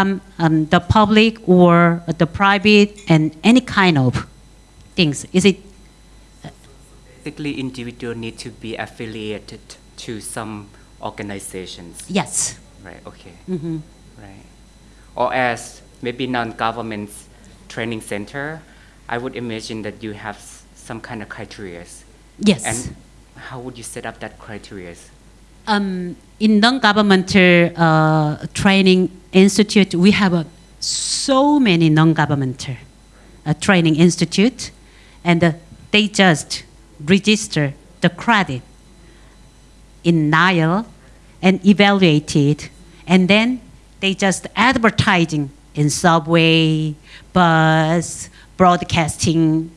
um, um, the public or the private and any kind of things? Is it Basically, individual need to be affiliated to some organizations. yes? Right. Okay. hmm Right. Or as maybe non-government training center, I would imagine that you have some kind of criteria. Yes. And how would you set up that criteria? Um, in non-governmental uh, training institute, we have uh, so many non-governmental uh, training institute, and uh, they just register the credit in NILE and evaluate it, and then they just advertising in subway, bus, broadcasting.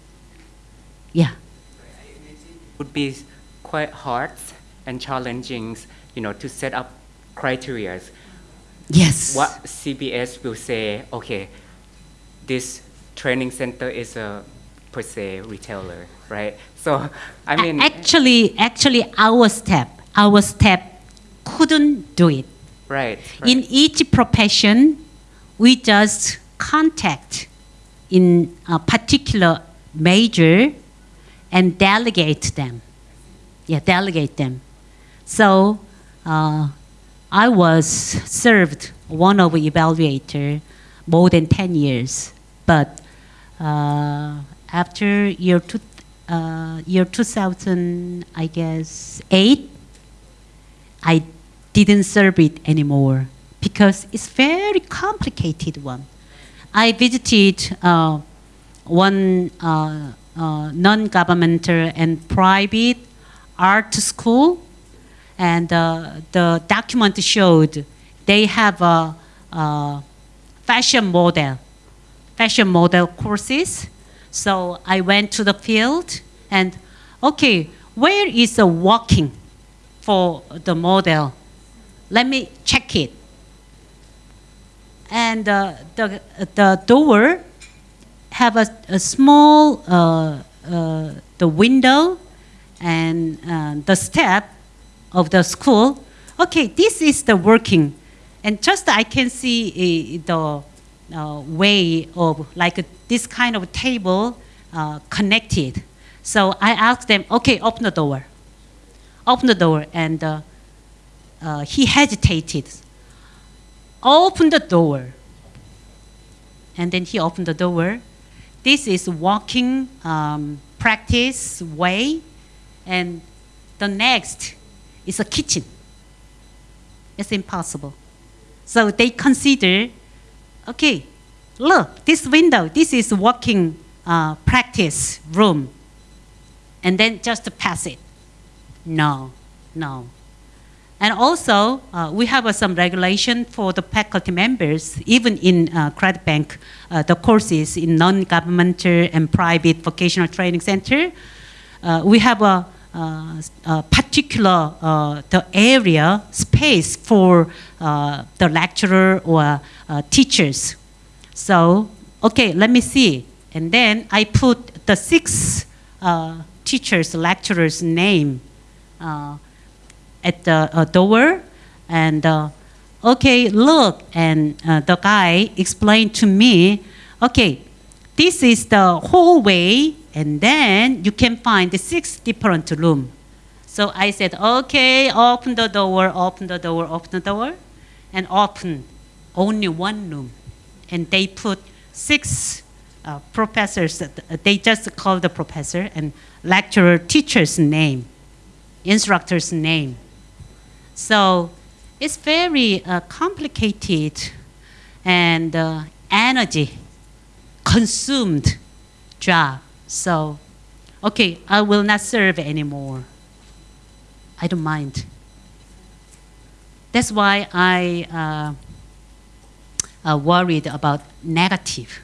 Yeah. Would be quite hard and challenging, you know, to set up criteria. Yes. What CBS will say, okay, this training center is a per se retailer, right? So, I mean, actually, actually, our step, our step couldn't do it. right, right. In each profession, we just contact in a particular major and delegate them. Yeah, delegate them. So uh, I was served one of the evaluator more than 10 years, but uh, after year, two, uh, year 2000, I guess, 8, I didn't serve it anymore because it's very complicated one. I visited uh, one uh, uh, non-governmental and private art school, and uh, the document showed they have a, a fashion model, fashion model courses. So I went to the field and, okay, where is the walking for the model? Let me check it. And uh, the, the door have a, a small uh, uh, the window and uh, the step of the school. Okay, this is the working, and just I can see uh, the uh, way of like this kind of table uh, connected. So I asked them, okay, open the door. Open the door, and uh, uh, he hesitated. Open the door. And then he opened the door. This is walking um, practice way, and the next is a kitchen. It's impossible. So they consider, okay, look, this window, this is working uh, practice room, and then just pass it. No, no. And also, uh, we have uh, some regulation for the faculty members, even in uh, Credit Bank, uh, the courses in non-governmental and private vocational training center. Uh, we have a particular uh, the area space for uh, the lecturer or uh, teachers. So, okay, let me see. And then I put the six uh, teachers, lecturers' name uh, at the uh, door and uh, okay look and uh, the guy explained to me okay this is the hallway and then you can find the six different room. So i said okay open the door open the door open the door and open only one room. And they put six uh, professors uh, they just call the professor and lecturer teacher's name instructor's name. So it's very uh, complicated and uh, energy consumed job. So, okay, I will not serve anymore. I don't mind. That's why I uh, uh, worried about negative,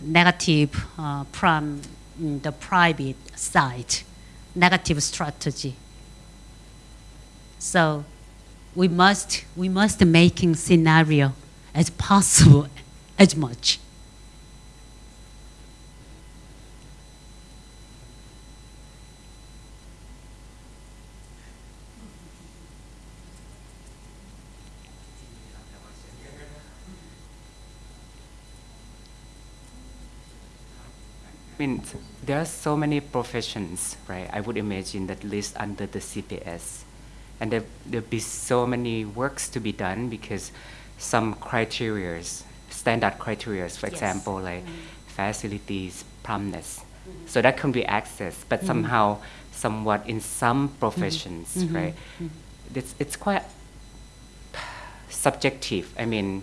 negative uh, from the private side, negative strategy. So we must we must making scenario as possible as much. Mean, there are so many professions, right? I would imagine that list under the CBS. And there, there'll be so many works to be done because some criterias, standard criterias, for Yes. example, like mm-hmm. facilities, promptness. Mm-hmm. So that can be accessed, but mm-hmm. somehow, somewhat in some professions, right? It's, it's quite subjective. I mean,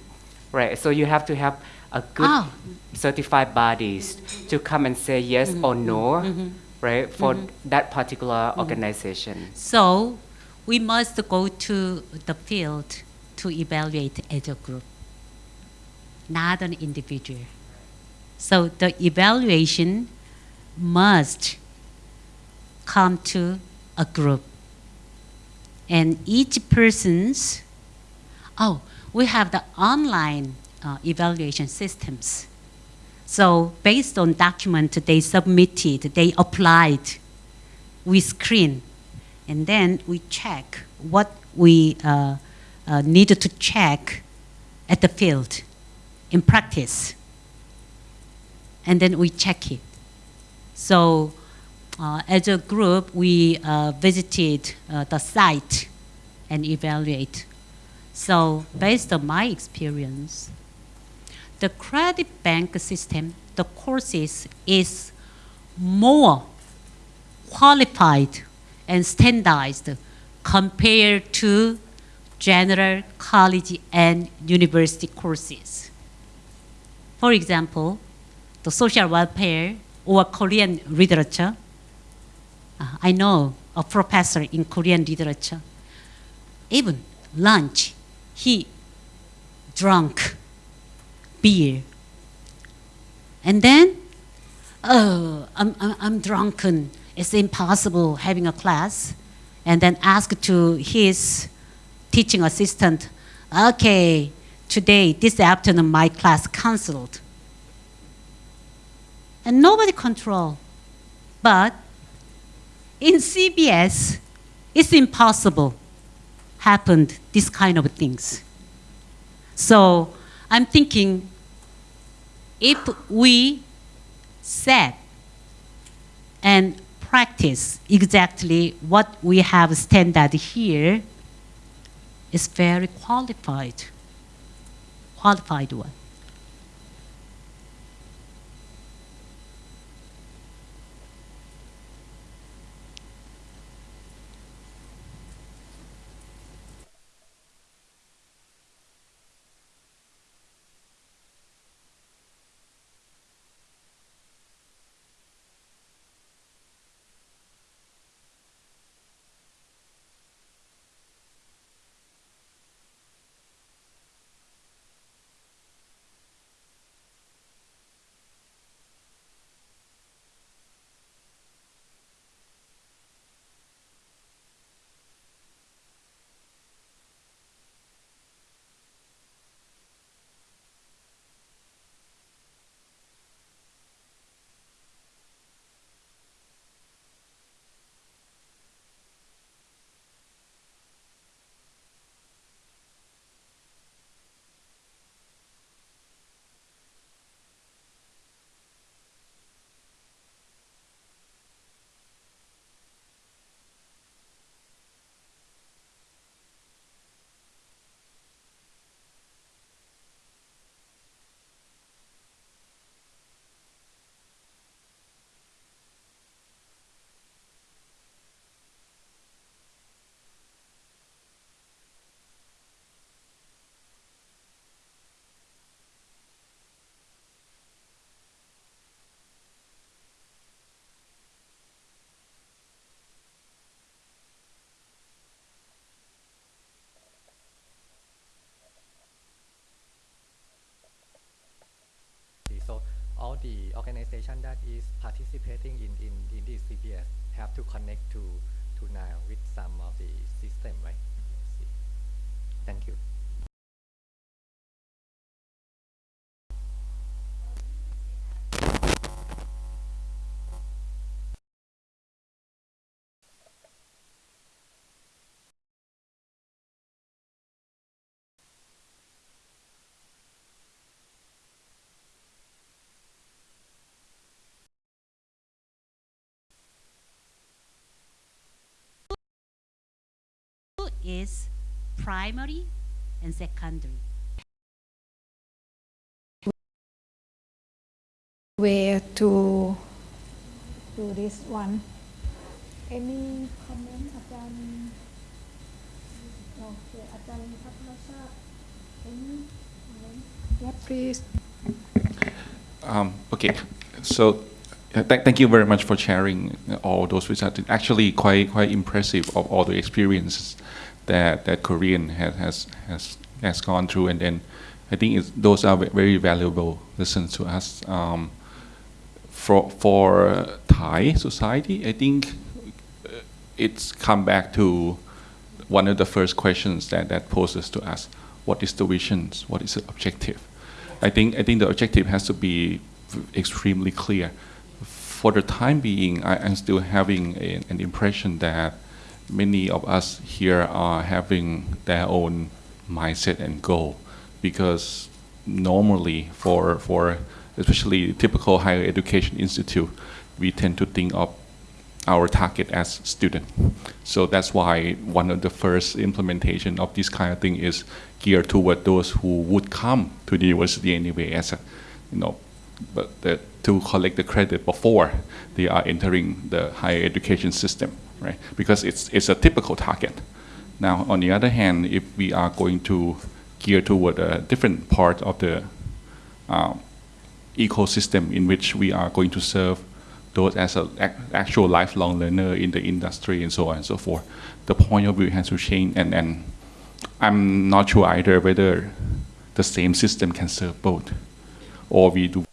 right? So you have to have a good Ah. certified bodies to come and say yes mm-hmm. or no, mm-hmm. right? For mm-hmm. that particular organization. So we must go to the field to evaluate as a group, not an individual. So the evaluation must come to a group. And each person's, oh, we have the online uh, evaluation systems. So based on document they submitted, they applied, we screen, and then we check what we uh, uh, need to check at the field in practice. And then we check it. So uh, as a group, we uh, visited uh, the site and evaluate. So based on my experience, the credit bank system, the courses is more qualified and standardized compared to general college and university courses. For example, the social welfare or Korean literature. Uh, I know a professor in Korean literature. Even lunch, he drank beer. And then, oh, I'm, I'm, I'm drunken. It's impossible having a class. And then ask to his teaching assistant, okay, today, this afternoon, my class canceled. And nobody control. But in CBS, it's impossible happened this kind of things. So I'm thinking if we set and practice exactly what we have standard here is very qualified, qualified one. That is participating in, in, in this CBS have to connect to, to now with some of the system, right? Thank you. is primary and secondary. Where to do this one? Any comment, Ajahn? Okay, any? Yeah, please. Um, okay, so uh, Th thank you very much for sharing all those results. Actually, quite quite impressive of all the experiences that that Korean has has has, has gone through, and then I think those are very valuable lessons to us. Um, for for Thai society, I think uh, it's come back to one of the first questions that that poses to us: What is the vision? What is the objective? I think I think the objective has to be extremely clear. For the time being, I, I'm still having a, an impression that many of us here are having their own mindset and goal, because normally for for especially typical higher education institute, we tend to think of our target as student. So that's why one of the first implementation of this kind of thing is geared toward those who would come to the university anyway as a, you know, but the, to collect the credit before they are entering the higher education system, right? Because it's, it's a typical target. Now, on the other hand, if we are going to gear toward a different part of the uh, ecosystem in which we are going to serve those as an actual lifelong learner in the industry and so on and so forth. The point of view has to change, and, and I'm not sure either whether the same system can serve both, or we do.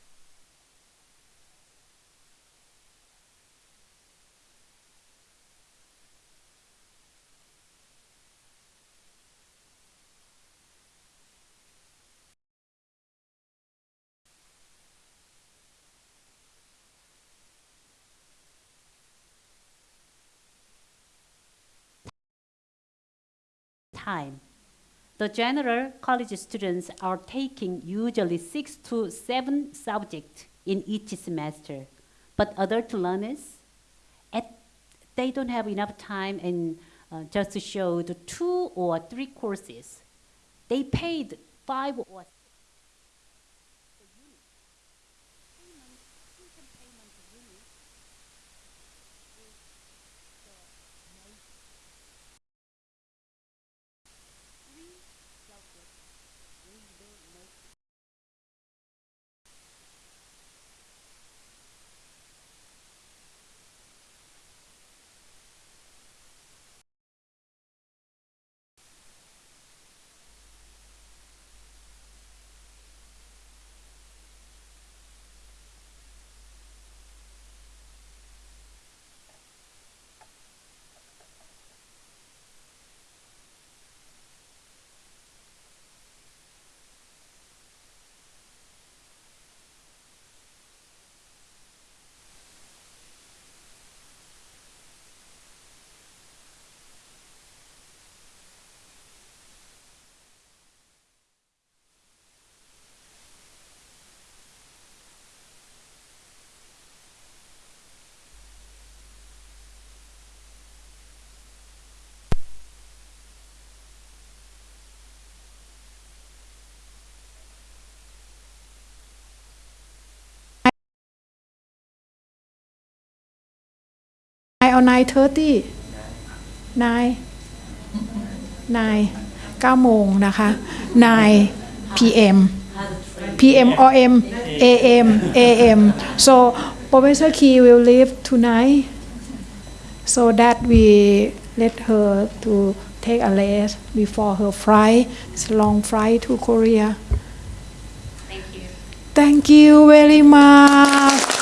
Time. The general college students are taking usually six to seven subjects in each semester, but adult learners, at, they don't have enough time and uh, just to show two or three courses. They paid five or nine or nine thirty nine nine เก้าโมงนะคะ nine p.m. p.m. or m a.m. a.m. so Professor Key will leave tonight so that we let her to take a rest before her flight it's a long flight to Korea Thank you. Thank you very much